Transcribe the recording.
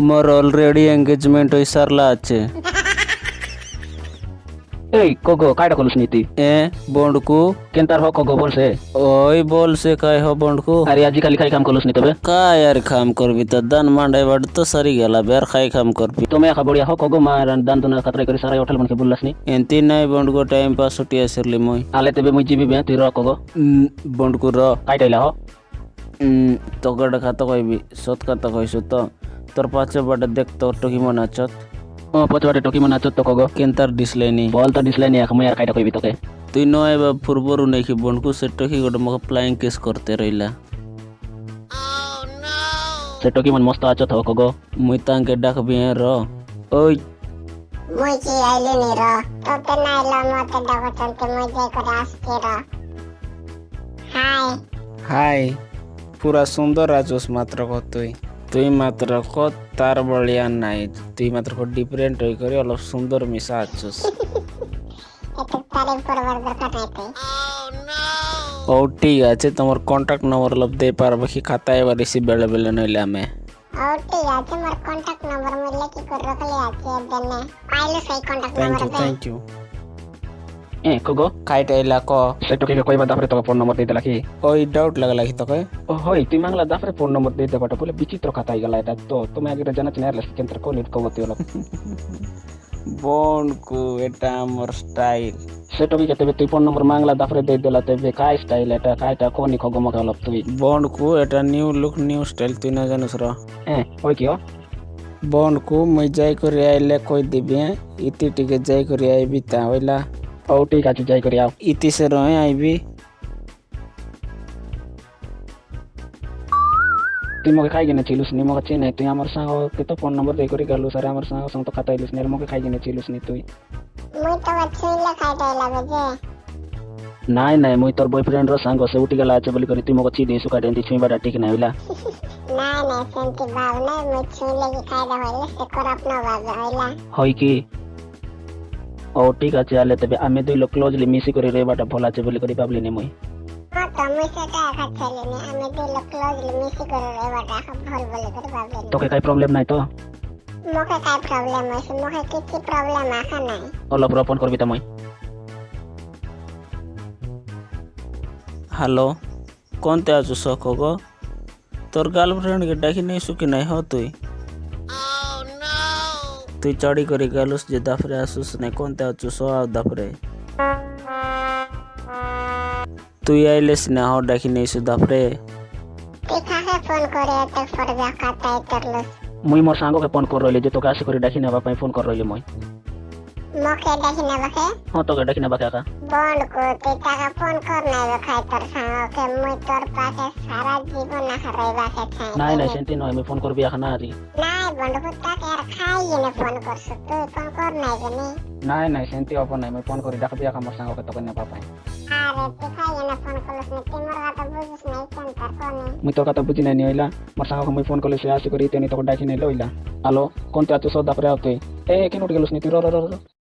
মোর already engagement হই সারলা আছে এই কগো কাইটা কলুস নীতি এ বন্ডকু কেনতার হ কগো বলছে ওই বলছে কাই হ বন্ডকু আরে আজি কালি খাই কাম কলুস নি তবে কাই আর খাম করবি তো দান মান্ডাই বাড় তো সারি গেলা বের খাই খাম করবি তুমি একা বড়িয়া হ কগো মা দান তুনা খাতরাই করে সারাই হোটেল মনকে বললাস নি এন্তি নাই বন্ডকু টাইম পাস ছুটি আসিরলি মই আলে তেবে মুই জিবি বে তুই র কগো বন্ডকু র কাইটাইলা হ তোকে খাতা কইবি সৎ কথা কইছো তো তোর পাছে বাটে দেখ তোর টকি মনে আছত ও পচবাটে টকি মনে আছত তো কগো কেনতার ডিসলাইনি বল তো দিসলাই নি মুই আর কাইটা কইবি তোকে। তুই নয় বা ফুরবরু নাকি বন্ডকু সে টকি গোটে মকে ফ্লাইং কেস করতে রইলা। সে টকি মন মস্ত আছত হ কগো মুই তাঙ্কে ডাকবি র। ওই। মুই কি আইলি নি র। তোতে নাইলো মতে ডাকচন্তে মুই যাই করে আসছি র। হাই। হাই পুরা সুন্দর আছোস মাত্র ক তুই মাত্র ক তার বলিয়া নাই। তুই মাত্র ক ডিফারেন্ট হই করে অলপ সুন্দর মিশা আছোস ও ঠিক আছে তোমার কন্টাক্ট নম্বর লব দে পারবে কি খাতায় এবার রিসিভ বেলে বেলে নইলে আমি। ও ঠিক আছে মোর কন্টাক্ট নম্বর আছে দেনে। পাইলে সেই কন্টাক্ট থ্যাংক ইউ এ কগো? খাইটা এলা ক সে টকি কইবা তারপরে তোকে ফোন নম্বর দিতে লাগি ওই ডাউট লাগলা কি তোকে ও হই তুই মাংলা তারপরে ফোন নম্বর দিতে পারো বলে বিচিত্র খাতাই গেলা এটা তো তুমি আগে জানাচ্ছি না এরলে কেন্দ্র কোলিট কবতি হলো বনকু এটা আমার স্টাইল সে টকি কেতে তুই ফোন নম্বর মাংলা তারপরে দিয়ে দিলা তেবে কাই স্টাইল এটা কাইটা কোনি খগো মকে হলো তুই? বনকু এটা নিউ লুক নিউ স্টাইল তুই না জানিস র হ্যাঁ ওই কি ও বনকু মুই যাই করে আইলে কই দিবি? ইতি টিকে যাই করে আইবি তা হইলা। ঠিক আছে যাই করি আও ইতি সে রহে আইবি তুই মকে খাই কিনে ছিলুস নি মকে চিনে তুই আমার সাঙ্গ তো ফোন নম্বর দেই করে গেলু সারে আমার সাঙ্গ সঙ্গ তো খাতাইলুস নি আর মকে খাই কিনে ছিলুস নি তুই মুই তো ছুইলে খাইতে লাগে যে নাই নাই মুই তোর বয়ফ্রেন্ড র সাঙ্গ সে উঠি গেলা আছে বলি করে তুই মকে চি দিস কাটে দি ছুঁই বাটা ঠিক না হইলা না না সেন্তি ভাব নাই মুই ছুইলে কি খাইতে হইলে সে করাপ না বাজে হইলা হয় কি ও ঠিক আছে আলে তবে আমি দুই লোক ক্লোজলি মিশি করে রেবাটা ভালো আছে বলি করে ভাবলি নি মুই হ্যাঁ তো মুই সেটা খাচ্ছিলি নি আমি দিল ক্লোজলি মিশি করে রেবাটা ভালো বলে করে ভাবলি তোকে কাই প্রবলেম নাই তো মুখে কাই প্রবলেম হইছে মুখে কিছু প্রবলেম আসা নাই অলপ রপন করবি তো মুই হ্যালো কোনতে আছো শখ গো তোর গার্লফ্রেন্ড কে ডাকি নাই সুখী নাই হ তুই তুই চড়ি করে গেলুস যে দাফরে আসুস তুই না হ ডাকি নাই সু দাফরে তুই করে এত ফরজা খাতাই করলস মুই মোর সাঙ্গকে ফোন কর রইলি যে তোকে আসি করে ডাকি নেবা পাই ফোন কর রইলি মুই। মুখে দেখি না বাকে হ্যাঁ তোকে ডাকি নেবা কাকা বন্ড কো তুই টাকা ফোন কর নাই খাই তোর সাঙ্গকে। মুই তোর পাশে সারা জীবন নাই নাই তই কথা বুজি নাই নি আছি কৰি তু চাপে আছো এই তোৰ